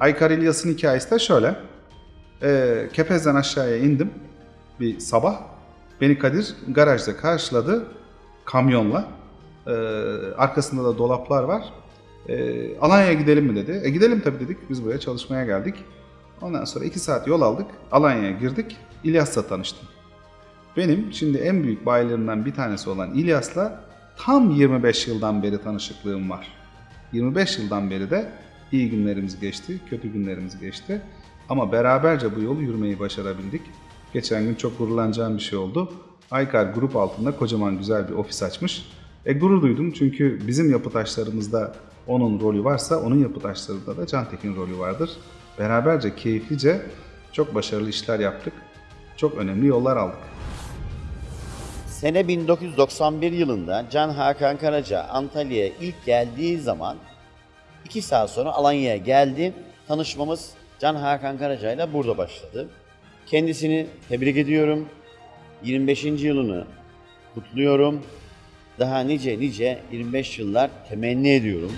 Aykar İlyas'ın hikayesi de şöyle. Ee, Kepez'den aşağıya indim bir sabah. Beni Kadir garajda karşıladı kamyonla. Ee, arkasında da dolaplar var. Ee, Alanya'ya gidelim mi dedi. E gidelim tabii dedik. Biz buraya çalışmaya geldik. Ondan sonra iki saat yol aldık. Alanya'ya girdik. İlyas'la tanıştım. Benim şimdi en büyük bayilerimden bir tanesi olan İlyas'la tam 25 yıldan beri tanışıklığım var. 25 yıldan beri de iyi günlerimiz geçti, kötü günlerimiz geçti. Ama beraberce bu yolu yürümeyi başarabildik. Geçen gün çok gururlanacağım bir şey oldu. Aykar grup altında kocaman güzel bir ofis açmış. E gurur duydum çünkü bizim yapı taşlarımızda onun rolü varsa onun yapı taşlarında da Cantekin rolü vardır. Beraberce keyiflice çok başarılı işler yaptık. Çok önemli yollar aldık. Sene 1991 yılında Can Hakan Karaca Antalya'ya ilk geldiği zaman iki saat sonra Alanya'ya geldi. Tanışmamız Can Hakan Karaca ile burada başladı. Kendisini tebrik ediyorum. 25. yılını kutluyorum. Daha nice nice 25 yıllar temenni ediyorum.